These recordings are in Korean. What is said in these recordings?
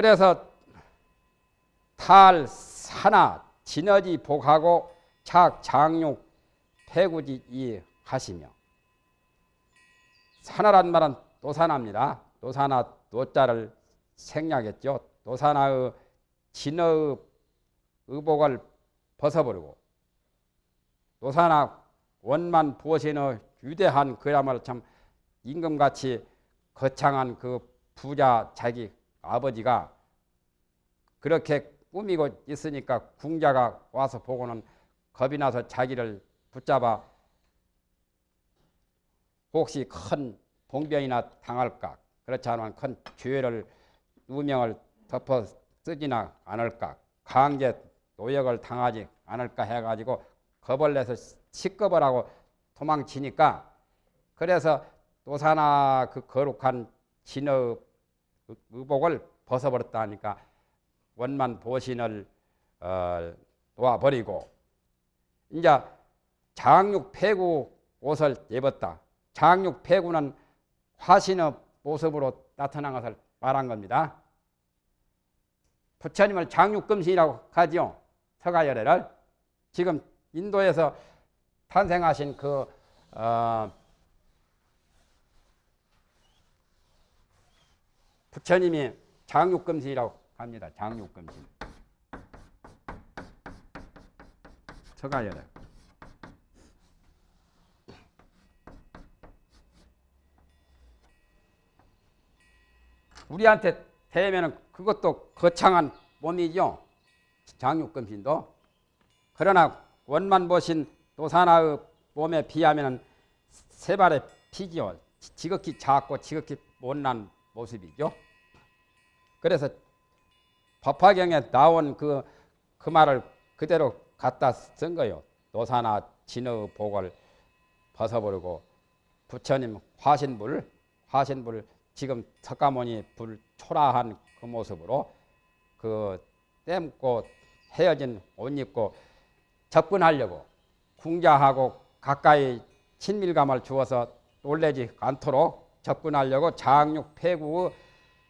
그래서 탈 산하 진어지 복하고 착 장육 폐구지 이 하시며 산하란 말은 노산합니다. 노산하 노자를 생략했죠. 노산하의 진어의 의복을 벗어버리고 노산하 원만 부어신의 유대한 그야말로 참 임금같이 거창한 그 부자 자기 아버지가 그렇게 꾸미고 있으니까 궁자가 와서 보고는 겁이 나서 자기를 붙잡아 혹시 큰 봉변이나 당할까? 그렇지 않으면 큰 죄를 누명을 덮어 쓰지나 않을까? 강제 노역을 당하지 않을까 해가지고 겁을 내서 식겁을 하고 도망치니까 그래서 노사나 그 거룩한 진의 의복을 벗어버렸다니까 원만 보신을 어, 놓아버리고 이제 장육 폐구 옷을 입었다. 장육 폐구는 화신의 모습으로 나타난 것을 말한 겁니다. 부처님을 장육금신이라고 하지요. 서가열애를 지금 인도에서 탄생하신 그 어, 부처님이 장육금신이라고 합니다. 장육금신. 서가열애. 우리한테 대면은 그것도 거창한 몸이죠. 장육금신도. 그러나 원만 보신 도사나의 몸에 비하면 세 발의 피지요. 지극히 작고 지극히 못난 모습이죠. 그래서 법화경에 나온 그, 그 말을 그대로 갖다 쓴 거예요. 노사나 진의 복을 벗어버리고 부처님 화신불, 화신불 지금 석가모니 불 초라한 그 모습으로 그 땜고 헤어진 옷 입고 접근하려고 궁자하고 가까이 친밀감을 주어서 놀래지 않도록 접근하려고 장육 폐구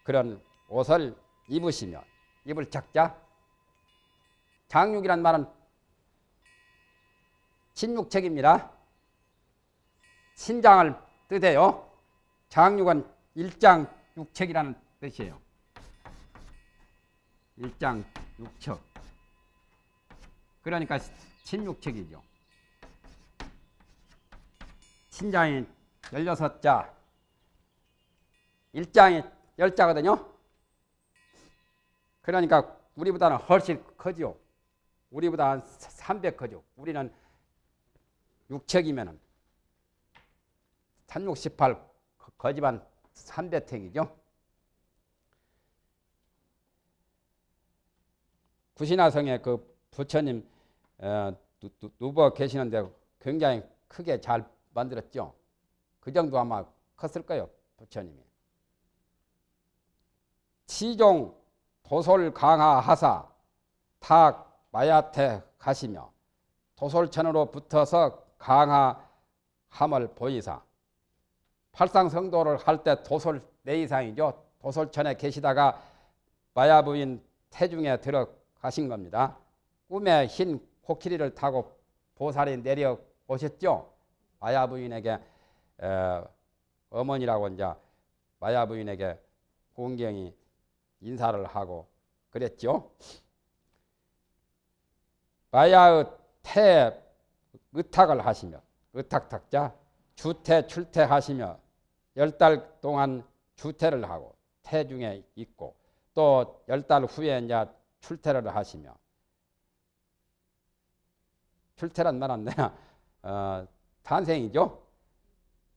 그런 옷을 입으시며 입을 작자 장육이란 말은 신육책입니다. 신장을 뜻해요. 장육은 일장 육책이라는 뜻이에요. 일장 육척. 그러니까 신육책이죠. 신장이 16자, 일장이 10자거든요. 그러니까 우리보다는 훨씬 크죠. 우리보다 한 300 크죠. 우리는 육책이면은 368 거지반 300탱이죠. 구신화성에 그 부처님 어, 누워 계시는데 굉장히 크게 잘 만들었죠. 그 정도 아마 컸을 거예요. 부처님이. 치종 도솔 강하하사 탁 마야태 가시며 도솔천으로 붙어서 강하함을 보이사 팔상성도를 할 때 도솔 내이상이죠. 도솔천에 계시다가 마야 부인 태중에 들어가신 겁니다. 꿈에 흰 코끼리를 타고 보살이 내려 오셨죠. 마야 부인에게 어머니라고 이제 마야 부인에게 공경이 인사를 하고 그랬죠. 마야의 태 의탁을 하시며 의탁탁자 주태 출퇴하시며 열 달 동안 주태를 하고 태 중에 있고 또 열 달 후에 이제 출퇴를 하시며 출퇴란 말은 내가 어, 탄생이죠.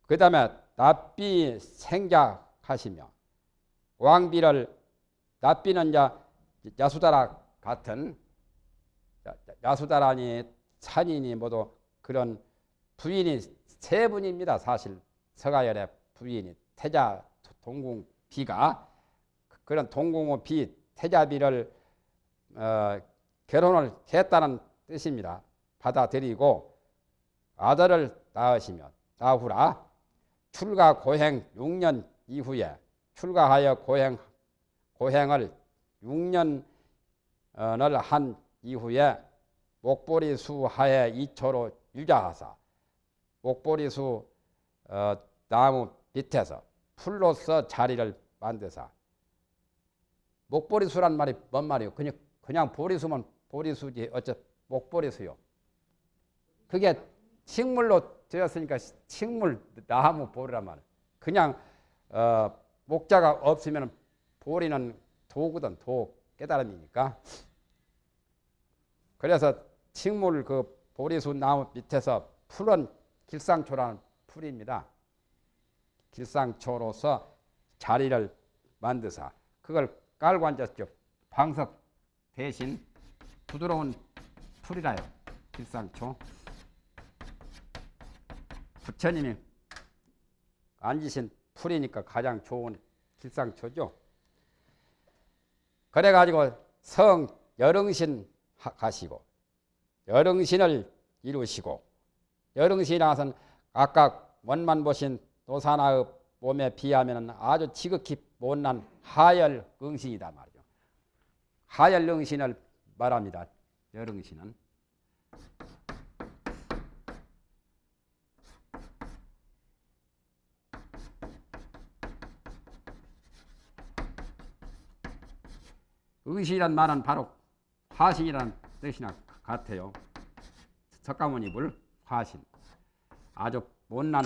그 다음에 납비 생작하시며 왕비를 납비는 이제 야수다라 같은 야수다라니 산인이 모두 그런 부인이 세 분입니다. 사실 서가열의 부인이 태자 동궁 비가 그런 동궁의 비 태자비를 어, 결혼을 했다는 뜻입니다. 받아들이고 아들을 낳으시며 나후라 출가 고행 6년 이후에 출가하여 고행 고행을 6년을 한 이후에 목보리수 하에 2초로 유자하사 목보리수 어, 나무 밑에서 풀로서 자리를 만드사 목보리수란 말이 뭔 말이에요? 그냥 그냥 보리수면 보리수지 어째 목보리수요. 그게 식물로 되었으니까 식물 나무 보리란 말이에요. 그냥 어, 목자가 없으면 보리는 도구든 도 깨달음이니까. 그래서 식물 그 보리수 나무 밑에서 풀은 길상초라는 풀입니다. 길상초로서 자리를 만드사 그걸 깔고 앉았죠. 방석 대신 부드러운 풀이라요. 길상초. 부처님이 앉으신 풀이니까 가장 좋은 길상초죠. 그래가지고 성 여릉신 가시고 여릉신을 이루시고 여릉신이라서는 아까 원만 보신 노사나의 몸에 비하면 아주 지극히 못난 하열 응신이다 말이죠. 하열 응신을 말합니다. 여릉신은. 의신이란 말은 바로 화신이라는 뜻이나 같아요. 석가모니 물 화신. 아주 못난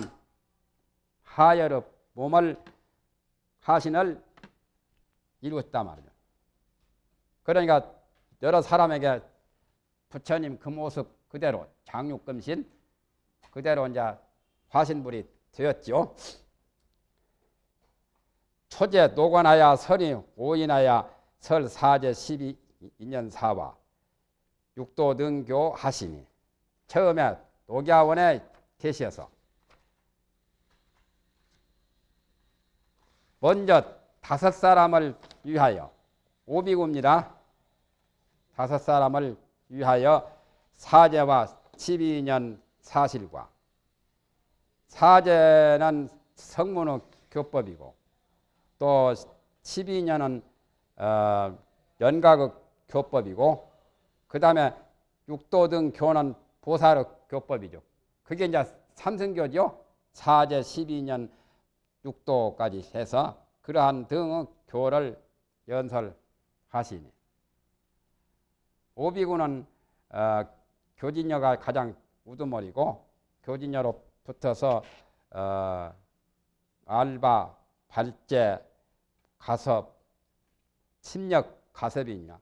하열의 몸을 화신을 이루었다 말이죠. 그러니까 여러 사람에게 부처님 그 모습 그대로 장육금신 그대로 이제 화신불이 되었죠. 초제 노관하야 설이 오인하야 설 사제 12년 사와 육도 등교 하시니 처음에 녹야원에 계셔서 먼저 다섯 사람을 위하여 오비구입니다. 다섯 사람을 위하여 사제와 12년 사실과 사제는 성문의 교법이고 또 12년은 어, 연각의 교법이고 그 다음에 육도 등 교는 보살의 교법이죠. 그게 이제 삼승교죠. 사제 12년 육도까지 해서 그러한 등의 교를 연설하시니 오비구는 어, 교진녀가 가장 우두머리고 교진녀로 붙어서 어, 알바, 발제, 가섭, 침력 가섭이냐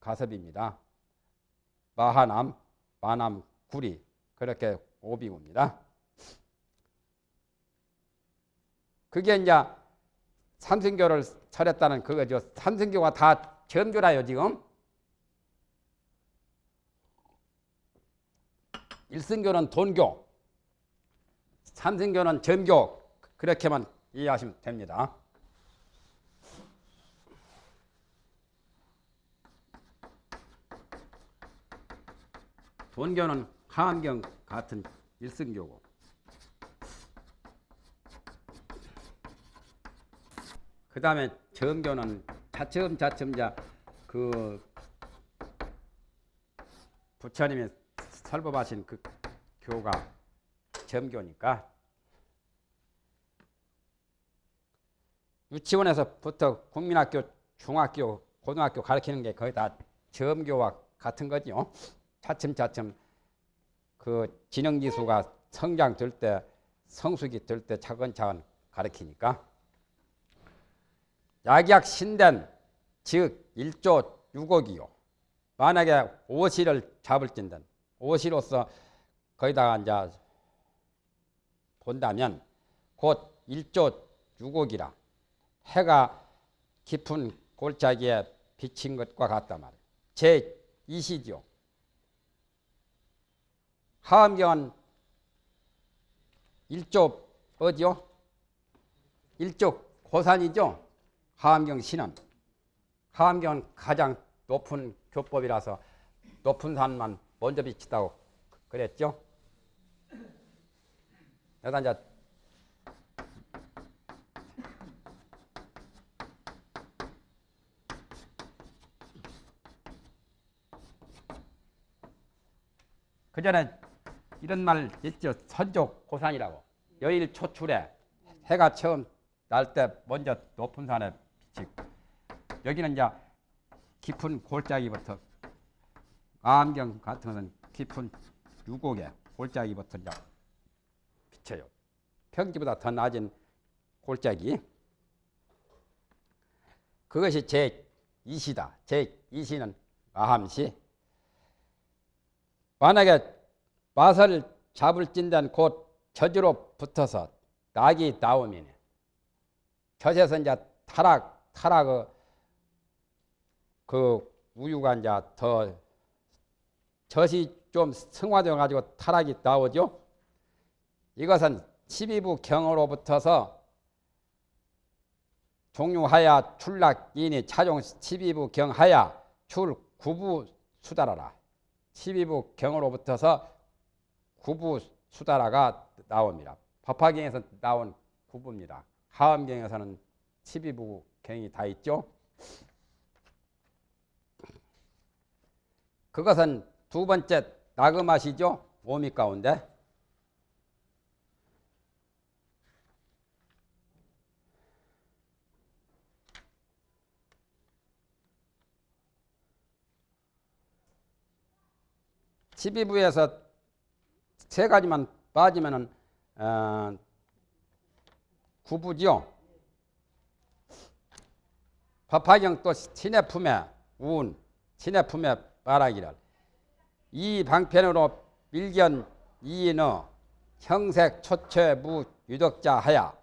가섭입니다. 마하남, 마남, 구리 그렇게 오비구입니다. 그게 이제 삼승교를 차렸다는 그거죠. 삼승교가 다 점교라요 지금. 일승교는 돈교, 삼승교는 점교 그렇게만 이해하시면 됩니다. 돈교는 하암경 같은 일승교고 그 다음에 점교는 차츰차츰 그 부처님이 설법하신 그 교가 점교니까 유치원에서부터 국민학교, 중학교, 고등학교 가르치는 게 거의 다 점교와 같은 거죠. 차츰차츰 그 지능지수가 성장 될 때, 성숙이 될 때 차근차근 가르치니까 약약 신된 즉 1조 6억이요. 만약에 오시를 잡을진든 오시로서 거기다가 이제 본다면 곧 1조 6억이라 해가 깊은 골짜기에 비친 것과 같단 말이에요. 제 2시죠. 하암경은 1조 어디요? 1조 고산이죠? 하암경 신은 하암경은 가장 높은 교법이라서 높은 산만 먼저 비친다고 그랬죠? 여기다 이제 그 전에 이런 말 있죠. 선족 고산이라고. 여일 초출에 해가 처음 날 때 먼저 높은 산에 빛이 여기는 이제 깊은 골짜기부터 암경 같은 것은 깊은 유곡에 골짜기부터 이제 비쳐요. 평지보다 더 낮은 골짜기. 그것이 제 2시다. 제 2시는 아함시. 만약에 맛을 잡을 찐다는 곧 저주로 붙어서 낙이 나오면 젖에서 이제 타락, 타락, 그, 그 우유가 이제 더 젖이 좀 승화되어 가지고 타락이 나오죠. 이것은 12부 경으로부터서 종류하야 출락인이 차종 12부 경하야 출 9부 수달하라. 12부 경으로부터서 9부 수달하가 나옵니다. 법화경에서 나온 9부입니다. 하엄경에서는 12부 경이 다 있죠. 그것은 두 번째 나그마시죠. 오미 가운데. 십이부에서 세 가지만 빠지면은 어, 구부죠. 법화경 또 신의 품에 운, 신의 품에 말하기를 이 방편으로 밀견 이인어 형색 초체 무 유덕자 하야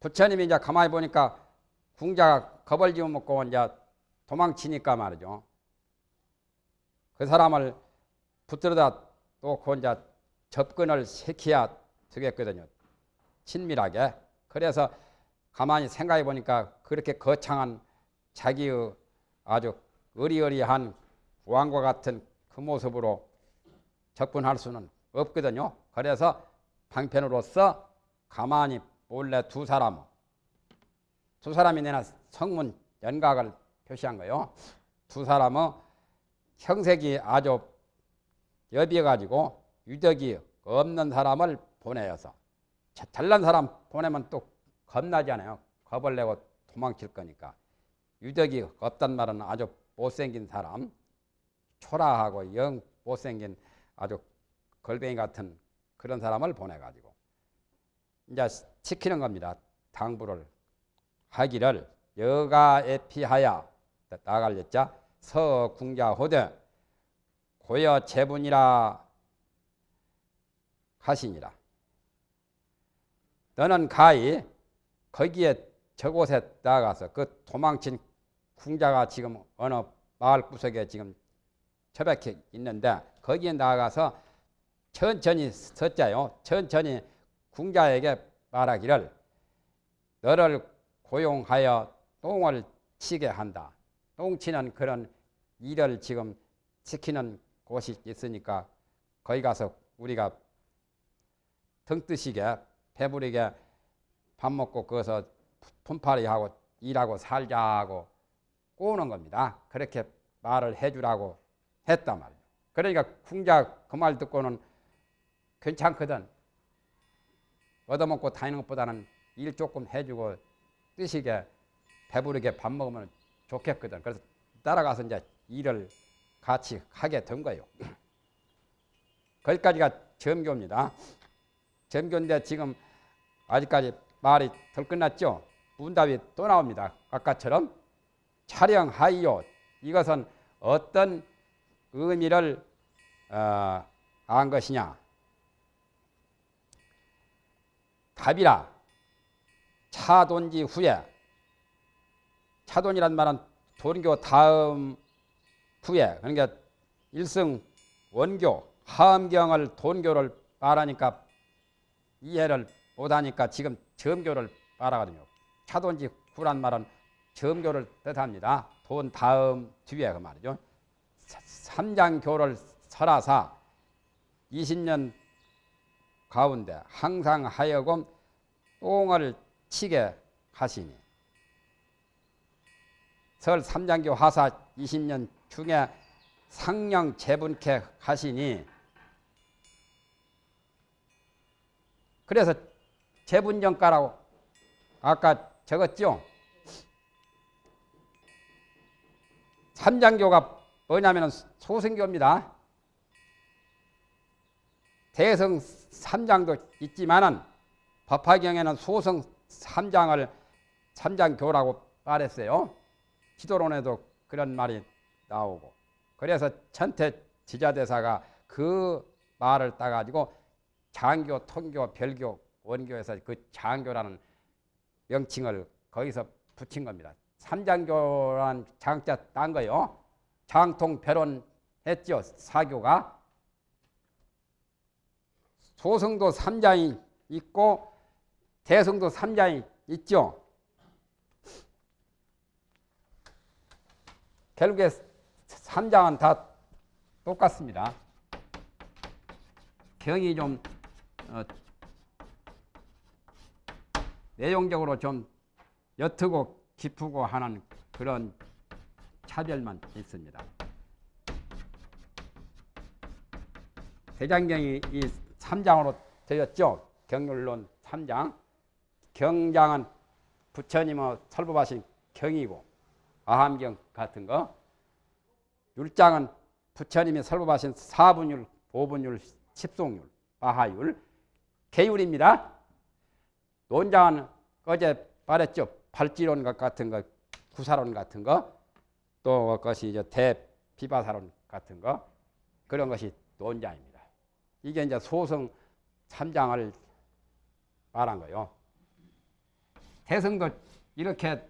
부처님이 이제 가만히 보니까 궁자가 겁을 지어 먹고 이제 도망치니까 말이죠. 그 사람을 붙들어다 놓고 이제 접근을 시켜야 되겠거든요. 친밀하게. 그래서 가만히 생각해 보니까 그렇게 거창한 자기의 아주 의리의리한 왕과 같은 그 모습으로 접근할 수는 없거든요. 그래서 방편으로서 가만히 몰래 두 사람, 두 사람이 내나 성문 연각을 표시한 거예요. 두 사람은 형색이 아주 여비어가지고 유덕이 없는 사람을 보내어서 잘난 사람 보내면 또 겁나잖아요. 겁을 내고 도망칠 거니까. 유덕이 없단 말은 아주 못생긴 사람, 초라하고 영 못생긴 아주 걸뱅이 같은 그런 사람을 보내가지고 이제 시키는 겁니다. 당부를 하기를 여가 에 피하야 나갈렸자 서궁자 호대 고여 제분이라 하시니라. 너는 가히 거기에 저곳에 나가서 그 도망친 궁자가 지금 어느 마을 구석에 지금 처박혀 있는데 거기에 나가서 천천히 섰자요. 천천히 궁자에게 말하기를 너를 고용하여 똥을 치게 한다. 똥치는 그런 일을 지금 시키는 곳이 있으니까 거기 가서 우리가 등뜨시게 배부리게 밥 먹고 거기서 품팔이 하고 일하고 살자고 꼬는 겁니다. 그렇게 말을 해주라고 했단 말이에요. 그러니까 궁자 그 말 듣고는 괜찮거든. 얻어먹고 다니는 것보다는 일 조금 해주고 뜨시게 배부르게 밥 먹으면 좋겠거든. 그래서 따라가서 이제 일을 같이 하게 된 거예요. 거기까지가 점교입니다. 점교인데 지금 아직까지 말이 덜 끝났죠. 문답이 또 나옵니다. 아까처럼 촬영하이요. 이것은 어떤 의미를 어, 안 것이냐. 답이라 차돈지 후에 차돈이란 말은 도교 다음 후에 그러니까 일승 원교 하엄경을 돈교를 말하니까 이해를 못하니까 지금 점교를 말하거든요. 차돈지 후란 말은 점교를 뜻합니다. 돈 다음 뒤에 그 말이죠. 삼장교를 설하사 20년 가운데 항상 하여금 똥을 치게 하시니 설 삼장교 하사 20년 중에 상령 재분케 하시니 그래서 재분정가라고 아까 적었죠. 삼장교가 뭐냐면 소승교입니다. 대성 삼장도 있지만은 법화경에는 소승 삼장을 삼장교라고 말했어요. 지도론에도 그런 말이 나오고 그래서 천태 지자대사가 그 말을 따가지고 장교, 통교, 별교, 원교에서 그 장교라는 명칭을 거기서 붙인 겁니다. 삼장교란 장자 딴 거요. 장통 별원 했죠. 사교가. 소승도 삼장이 있고 대승도 삼장이 있죠. 결국에 삼장은 다 똑같습니다. 경이 좀 어, 내용적으로 좀 옅고 깊고 하는 그런 차별만 있습니다. 대장경이 이 3장으로 되었죠. 경률론 3장. 경장은 부처님의 설법하신 경이고 아함경 같은 거. 율장은 부처님이 설법하신 사분율, 오분율, 십송율, 아하율. 개율입니다. 논장은 어제 말했죠. 발지론 같은 거, 구사론 같은 거, 또 그것이 이제 대비바사론 같은 거 그런 것이 논장입니다. 이게 이제 소성 3장을 말한 거요. 대성도 이렇게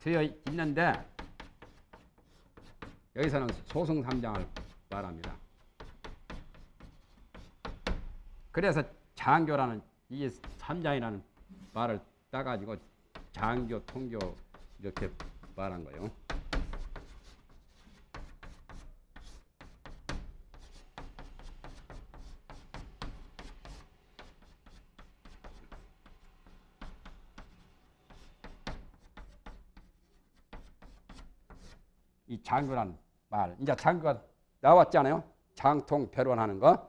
되어 있는데 여기서는 소성 3장을 말합니다. 그래서 장교라는 이 3장이라는 말을 따가지고 장교, 통교 이렇게 말한 거예요. 장교란 말, 이제 장교가 나왔잖아요. 장통 변론하는 거.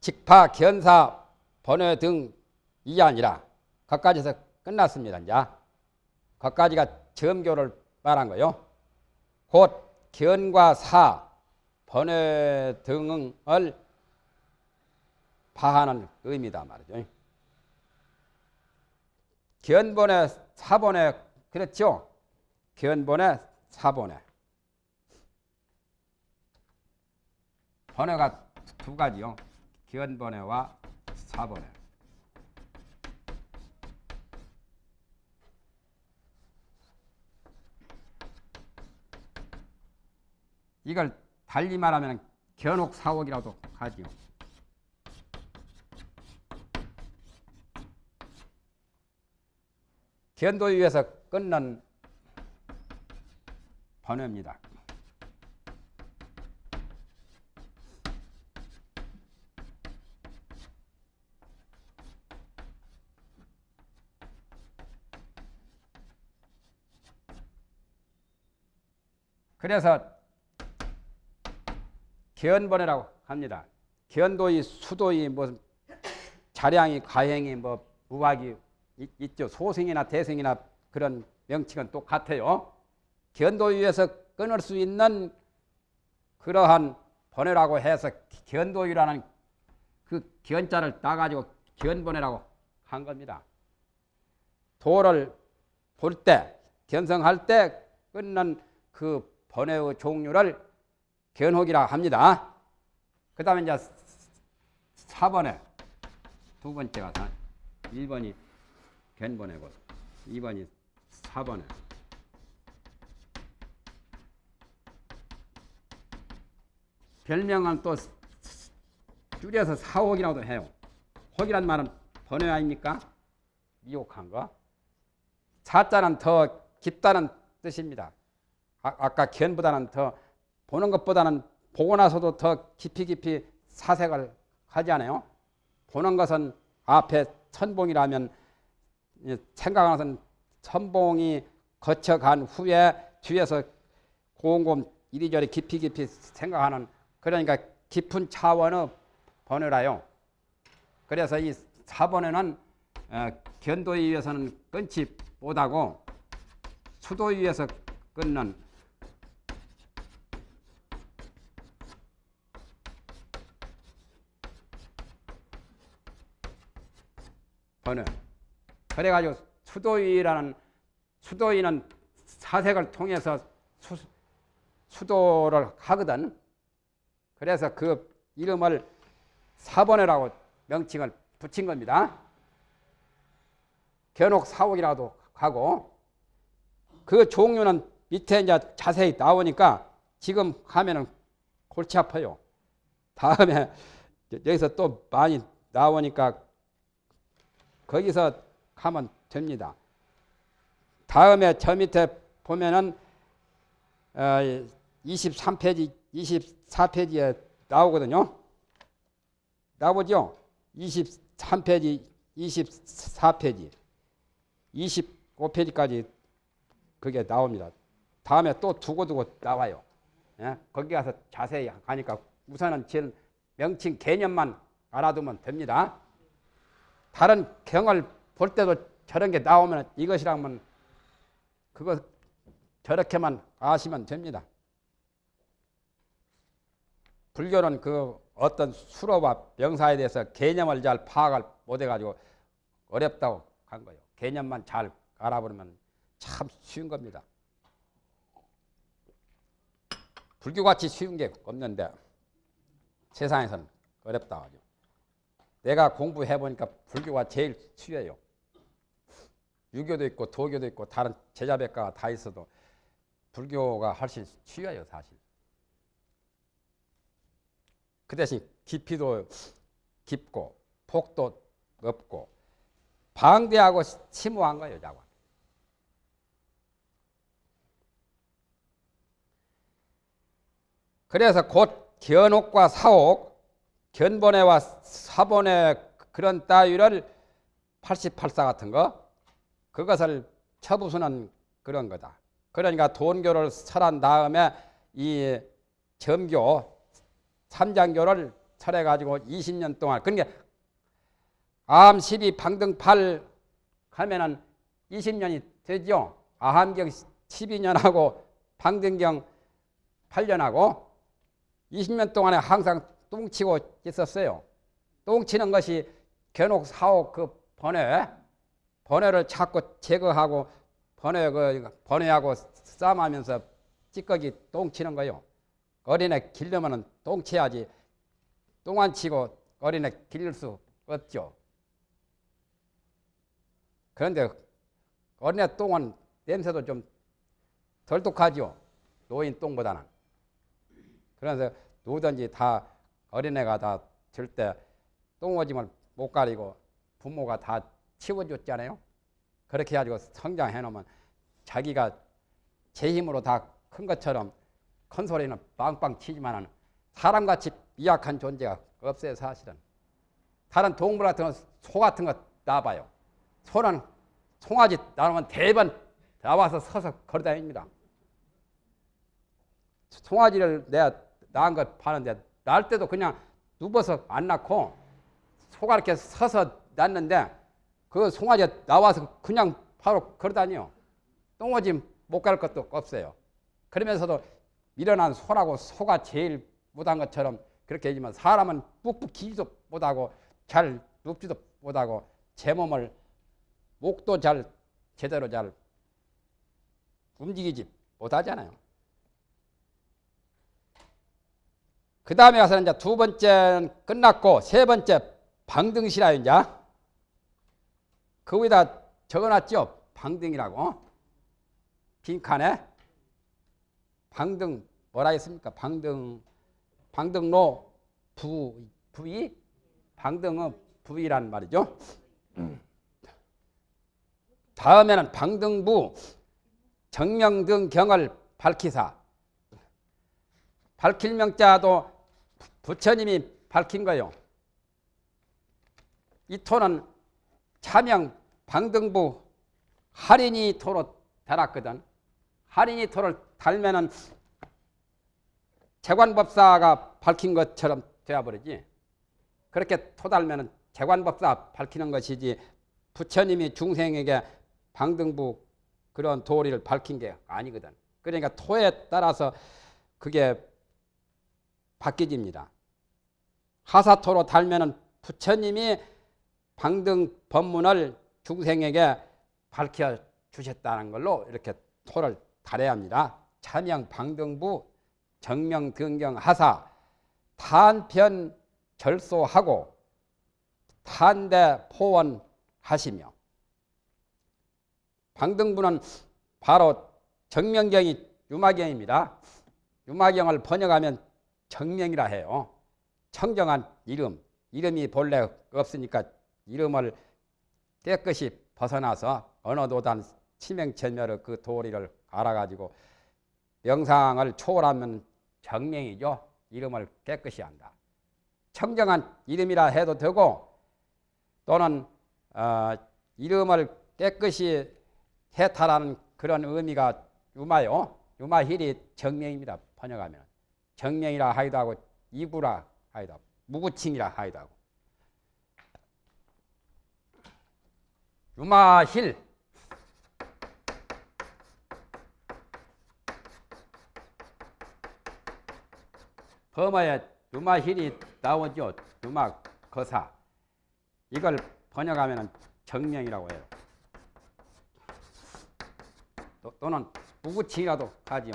직파, 견사, 번외 등이 아니라 거까지서 끝났습니다. 이제 거까지가 점교를 말한 거요. 곧 견과 사, 번외 등을 파하는 의미다 말이죠. 견본의 사본의 그렇죠. 견본의 사본의 번외가 두 가지요. 견번외와 사번외. 이걸 달리 말하면 견옥 사옥이라도 하지요. 견도위에서 끝난 번외입니다. 그래서 견번이라고 합니다. 견도이, 수도이, 뭐 자량이, 가행이, 뭐 무학이 있, 죠 소생이나 대생이나 그런 명칭은 똑같아요. 견도위에서 끊을 수 있는 그러한 번외라고 해서 견도위라는 그 견자를 따가지고 견번외라고 한 겁니다. 도를 볼 때, 견성할 때 끊는 그 번외의 종류를 견혹이라 합니다. 그 다음에 이제 4번에 두 번째가 1번이 견번외고 2번이 4번에 별명은 또 줄여서 사옥이라고도 해요. 혹이란 말은 번외 아닙니까? 미혹한 거. 사자는 더 깊다는 뜻입니다. 아, 까 견보다는 더 보는 것보다는 보고 나서도 더 깊이 깊이 사색을 하지 않아요? 보는 것은 앞에 천봉이라면 생각하는 것은 천봉이 거쳐간 후에 뒤에서 곰곰 이리저리 깊이 깊이 생각하는 그러니까 깊은 차원의 번호라요. 그래서 이 4번에는 어, 견도에 의해서는 끊지 못하고 수도에 의해서 끊는 번호. 그래가지고 수도위라는 수도위는 사색을 통해서 수, 수도를 하거든. 그래서 그 이름을 사번회라고 명칭을 붙인 겁니다. 견옥 사옥이라도 하고 그 종류는 밑에 이제 자세히 나오니까 지금 하면은 골치 아파요. 다음에 여기서 또 많이 나오니까 거기서 하면 됩니다. 다음에 저 밑에 보면은 어, 23페이지, 24페이지에 나오거든요. 나오죠? 23페이지, 24페이지, 25페이지까지 그게 나옵니다. 다음에 또 두고두고 나와요. 예? 거기 가서 자세히 가니까 우선은 제일 명칭 개념만 알아두면 됩니다. 다른 경을 볼 때도 저런 게 나오면 이것이라면 그거 저렇게만 아시면 됩니다. 불교는 그 어떤 수로와 명사에 대해서 개념을 잘 파악을 못해가지고 어렵다고 한 거예요. 개념만 잘 알아보면 참 쉬운 겁니다. 불교같이 쉬운 게 없는데 세상에서는 어렵다. 내가 공부해 보니까 불교가 제일 쉬워요. 유교도 있고 도교도 있고 다른 제자백과가 다 있어도 불교가 훨씬 쉬워요 사실. 그 대신 깊이도 깊고 폭도 없고 방대하고 심오한 거예요 자관. 그래서 곧 견옥과 사옥, 견본회와 사본회 그런 따위를 88사 같은 거 그것을 처부수는 그런 거다. 그러니까 돈교를 설한 다음에 이 점교 삼장교를 설해 가지고 20년 동안 그러니까 암 12, 방등 8 하면은 20년이 되죠. 아함경 12년하고 방등경 8년하고 20년 동안에 항상 똥치고 있었어요. 똥치는 것이 견옥 사옥 그 번외 번외를 자꾸 제거하고 번외 그 번외하고 싸움하면서 찌꺼기 똥치는 거요. 어린애 길려면은 똥치야지 똥안 치고 어린애 길릴 수 없죠. 그런데 어린애 똥은 냄새도 좀 덜 독하죠. 노인 똥보다는. 그래서 누구든지 다 어린애가 다들때 똥오줌을 못 가리고 부모가 다 치워줬잖아요. 그렇게 해가지고 성장해 놓으면 자기가 제 힘으로 다 큰 것처럼 큰 소리는 빵빵 치지만은 사람같이 미약한 존재가 없어요 사실은. 다른 동물 같은 거, 소 같은 거 나봐요. 소는 송아지 나오면 대번 나와서 서서 걸어다닙니다. 송아지를 내가 낳은 걸 파는데 낳을 때도 그냥 누워서 안 낳고 소가 이렇게 서서 낳는데 그 송아지 나와서 그냥 바로 걸어다녀. 똥오지 못갈 것도 없어요. 그러면서도 밀어난 소라고 소가 제일 못한 것처럼 그렇게 하지만 사람은 뿍뿍 기지도 못하고 잘 눕지도 못하고 제 몸을 목도 잘 제대로 잘 움직이지 못하잖아요. 그 다음에 가서 이제 두 번째 끝났고 세 번째 방등시라 이제 그 위에다 적어놨죠. 방등이라고 빈칸에 방등 뭐라 했습니까? 방등 방등로 부 부위 방등은 부위란 말이죠. 다음에는 방등부 정명등 경을 밝히사 밝힐 명자도 부처님이 밝힌 거요. 이 토는 차명 방등부 할인이 토로 달았거든. 할인이 토를 달면은 재관법사가 밝힌 것처럼 되어버리지. 그렇게 토 달면은 재관법사 밝히는 것이지 부처님이 중생에게 방등부 그런 도리를 밝힌 게 아니거든. 그러니까 토에 따라서 그게 바뀌집니다. 하사토로 달면은 부처님이 방등 법문을 중생에게 밝혀 주셨다는 걸로 이렇게 토를 달해야 합니다. 참영 방등부 정명 등경 하사 탄편 절소하고 탄대 포원하시며 방등부는 바로 정명경이 유마경입니다. 유마경을 번역하면 정명이라 해요. 청정한 이름, 이름이 본래 없으니까 이름을 깨끗이 벗어나서 어느 도단 치명천멸의 그 도리를 알아가지고 명상을 초월하면 정명이죠. 이름을 깨끗이 한다. 청정한 이름이라 해도 되고 또는 어, 이름을 깨끗이 해탈하는 그런 의미가 유마요. 유마힐이 정명입니다. 번역하면 정명이라 하기도 하고 이구라 하기도 하고 무구칭이라 하기도 하고 유마힐 범어에 유마힐이 나오죠. 유마 거사 이걸 번역하면 정명이라고 해요. 또, 는 무구칭이라도 하지요.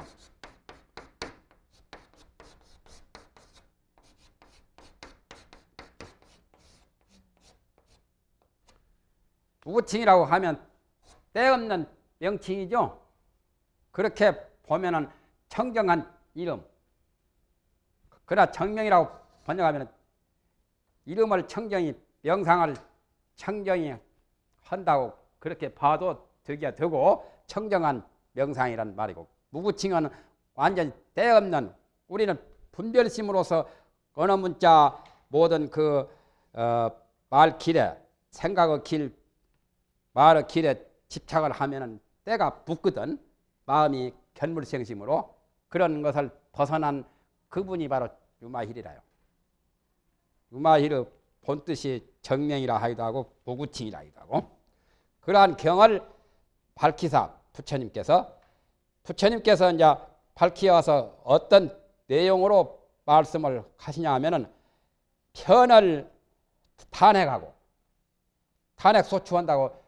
무구칭이라고 하면 때없는 명칭이죠. 그렇게 보면은 청정한 이름. 그러나 청명이라고 번역하면 이름을 청정이 명상을 청정이 한다고 그렇게 봐도 되게 되고 청정한 명상이란 말이고 무구칭은 완전 때없는 우리는 분별심으로서 언어 문자 모든 그 어, 말길에 생각의 길 말의 길에 집착을 하면은 때가 붙거든 마음이 견물생심으로 그런 것을 벗어난 그분이 바로 유마힐이라요. 유마힐의 본뜻이 정명이라 하기도 하고 무구칭이라 하기도 하고 그러한 경을 밝히사 부처님께서 부처님께서 이제 밝히어서 어떤 내용으로 말씀을 하시냐 하면은 편을 탄핵하고 탄핵 소추한다고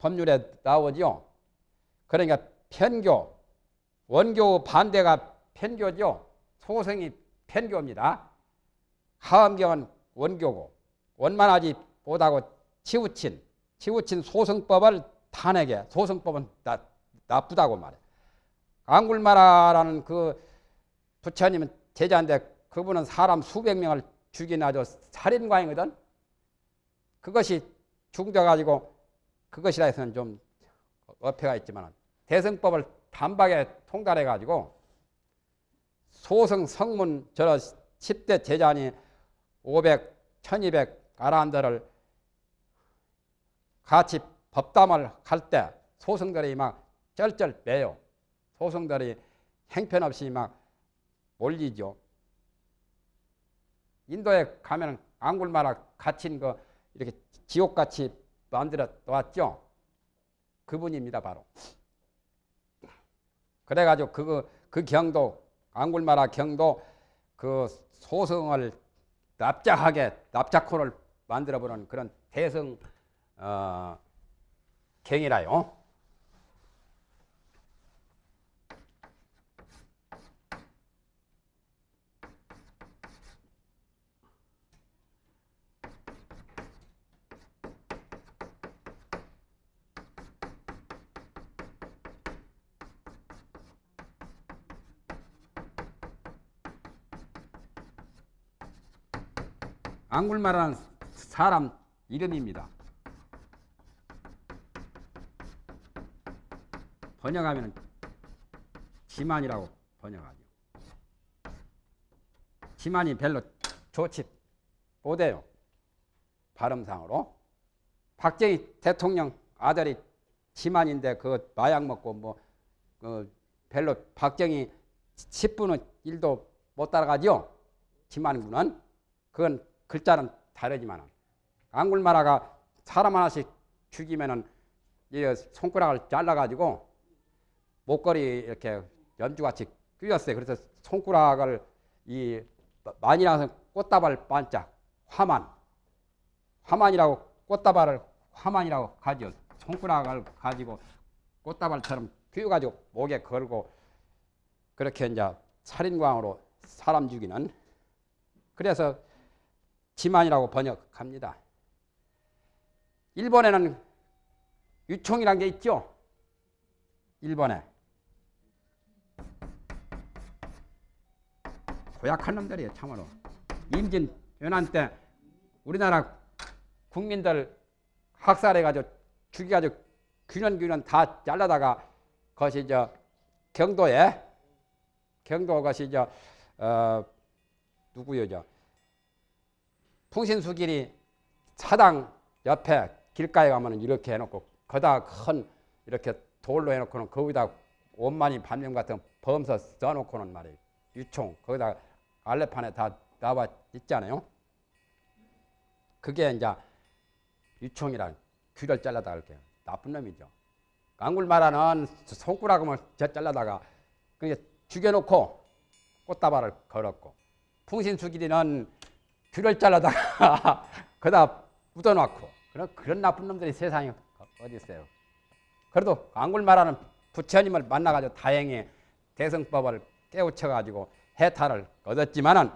법률에 나오죠. 그러니까 편교, 원교 반대가 편교죠. 소성이 편교입니다. 하엄경은 원교고 원만하지 못하고 치우친 치우친 소성법을 탄핵해 소성법은 나, 나쁘다고 말해. 안굴마라라는 그 부처님은 제자인데 그분은 사람 수백 명을 죽인 아주 살인광이거든. 그것이 죽어가지고 그것이라 해서는 좀 어폐가 있지만 대성법을 단박에 통달해 가지고 소성 성문 저러 10대 제자니 500, 1200 아란들을 같이 법담을 할 때 소성들이 막 쩔쩔 매요. 소성들이 행편없이 막 몰리죠. 인도에 가면 앙굴마라 갇힌 거 이렇게 지옥같이 만들어 놓았죠. 그분입니다, 바로. 그래가지고 그, 그 경도, 앙굴마라 경도 그 소성을 납작하게, 납작코를 만들어보는 그런 대성, 어, 경이라요. 앙굴마라는 사람 이름입니다. 번역하면 지만이라고 번역하죠. 지만이 별로 좋지 못해요. 발음상으로. 박정희 대통령 아들이 지만인데 그 마약 먹고 뭐 그 별로 박정희 10분의 1도 못 따라가죠. 지만군은 그건 글자는 다르지만 앙굴마라가 사람 하나씩 죽이면은 이 손가락을 잘라가지고 목걸이 이렇게 연주같이 끼웠어요. 그래서 손가락을 이 만이라서 꽃다발 반짝 화만 화만이라고 꽃다발을 화만이라고 가지요. 손가락을 가지고 꽃다발처럼 끼워가지고 목에 걸고 그렇게 이제 살인광으로 사람 죽이는 그래서 지만이라고 번역합니다. 일본에는 유총이란 게 있죠. 일본에 고약한 놈들이에요 참으로 임진 연한 때 우리나라 국민들 학살해가지고 죽여가지고 균원 다 잘라다가 그것이 저 경도에 경도 것이 저 어, 누구요 저 풍신수길이 사당 옆에 길가에 가면은 이렇게 해놓고 거다 큰 이렇게 돌로 해놓고는 거기다 원만이 반면 같은 범서 써놓고는 말이에요 유총 거기다 알레판에 다 나와 있잖아요. 그게 이제 유총이란 귀를 잘라다 이렇게 나쁜 놈이죠. 깡굴마라는 손가락을 저 잘라다가 그게 죽여놓고 꽃다발을 걸었고 풍신수길이는 귀를 잘라다가 거다 묻어놓고 그런 그런 나쁜 놈들이 세상에 어디 있어요. 그래도 깡굴마라는 부처님을 만나가지고 다행히 대성법을 깨우쳐가지고 해탈을 얻었지만은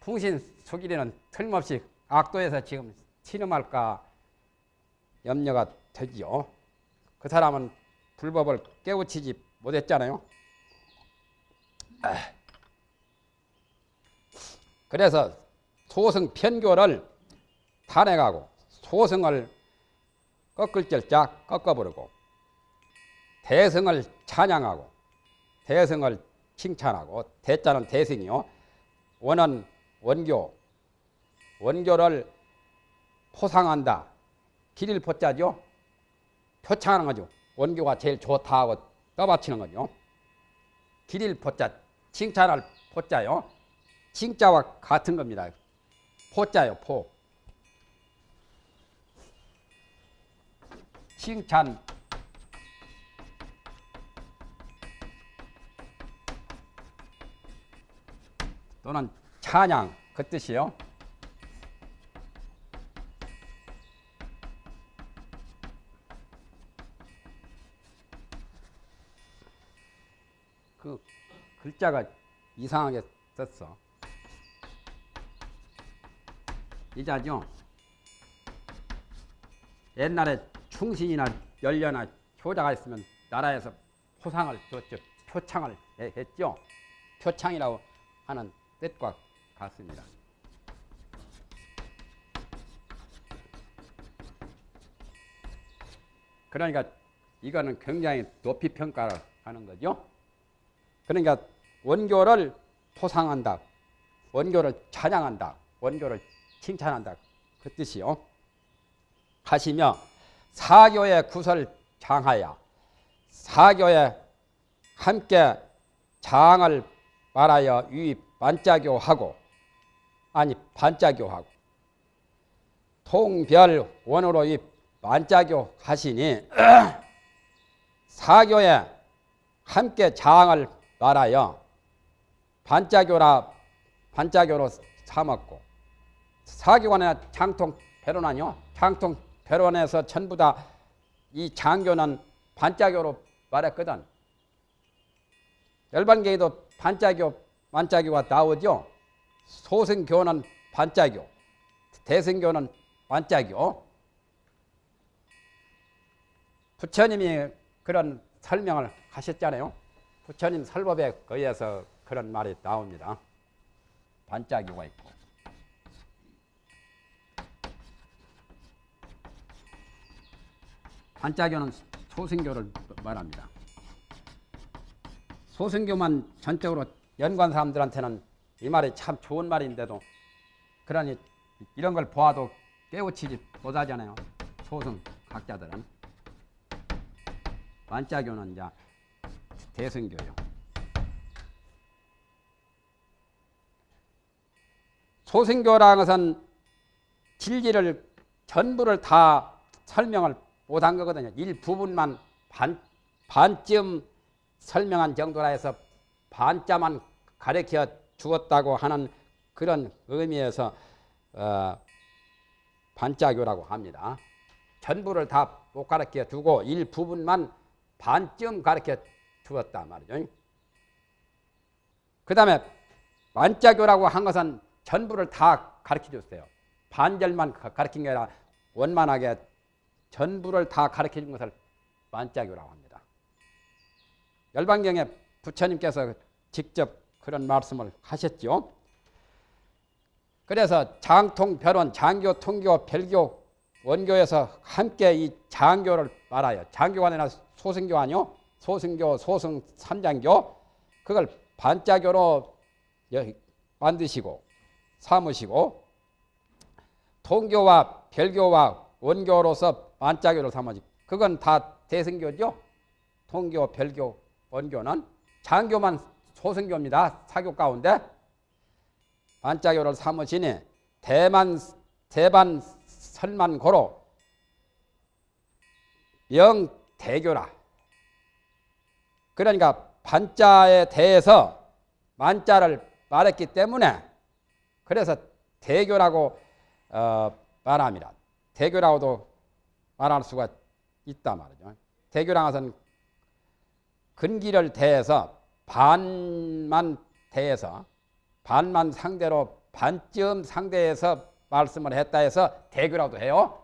풍신 수길이는 틀림없이 악도에서 지금 신음할까 염려가 되지요. 그 사람은 불법을 깨우치지 못했잖아요. 그래서 소승 편교를 탄핵하고 소승을 꺾을 절짝 꺾어버리고 대승을 찬양하고 대승을 칭찬하고 대자는 대승이요. 원은 원교. 원교를 포상한다. 길일 포자죠. 표창하는 거죠. 원교가 제일 좋다 하고 떠받치는 거죠. 길일 포자, 칭찬할 포자요. 칭자와 같은 겁니다. 포자요, 포. 칭찬 또는 찬양 그 뜻이요. 그 글자가 이상하게 썼어. 이자죠. 옛날에 충신이나 연려나 효자가 있으면 나라에서 포상을 줬죠. 표창을 했죠. 표창이라고 하는 뜻과 같습니다. 그러니까 이거는 굉장히 높이 평가를 하는 거죠. 그러니까 원교를 포상한다. 원교를 찬양한다. 원교를 칭찬한다. 그 뜻이요. 하시며 사교의 구설 장하야 사교에 함께 장을 말하여 유입 반짝교하고 아니 반짝교하고 통별 원으로 이 반짝교 하시니 사교에 함께 장을 말하여 반짝교라 반짝교로 삼았고 사교관에 장통 배론하뇨 장통 배론에서 전부 다 이 장교는 반짝교로 말했거든 열반계에도 반짝교 반짝이가 나오죠. 소승교는 반짝교, 대승교는 반짝교. 부처님이 그런 설명을 하셨잖아요. 부처님 설법에 의해서 그런 말이 나옵니다. 반짝교가 있고. 반짝교는 소승교를 말합니다. 소승교만 전적으로 연관 사람들한테는 이 말이 참 좋은 말인데도 그러니 이런 걸 보아도 깨우치지 못하잖아요. 소승 각자들은. 반짝교는 이제 대승교요. 소승교라는 것은 진리를 전부를 다 설명을 못한 거거든요. 일부분만 반, 반쯤 설명한 정도라 해서 반자만 가르쳐 주었다고 하는 그런 의미에서 어, 반자교라고 합니다. 전부를 다 못 가르쳐 두고 일부분만 반쯤 가르쳐 주었다 말이죠. 그 다음에 반자교라고 한 것은 전부를 다 가르쳐 줬어요. 반절만 가르친 게 아니라 원만하게 전부를 다 가르쳐 준 것을 반자교라고 합니다. 열반경에 부처님께서 직접 그런 말씀을 하셨죠. 그래서 장통, 별원, 장교, 통교, 별교, 원교에서 함께 이 장교를 말아요. 장교가 아니라 소승교 아니요? 소승교, 소승, 삼장교. 그걸 반자교로 만드시고 삼으시고 통교와 별교와 원교로서 반자교를 삼으시 그건 다 대승교죠. 통교, 별교, 원교는 장교만 소승교입니다. 사교 가운데 반자교를 삼으시니 대만 대반 설만고로 명대교라. 그러니까 반자에 대해서 만자를 말했기 때문에 그래서 대교라고 어, 말합니다. 대교라고도 말할 수가 있다 말이죠. 것은 근기를 대해서 반만 대해서 반만 상대로 반쯤 상대해서 말씀을 했다 해서 대교라도 해요.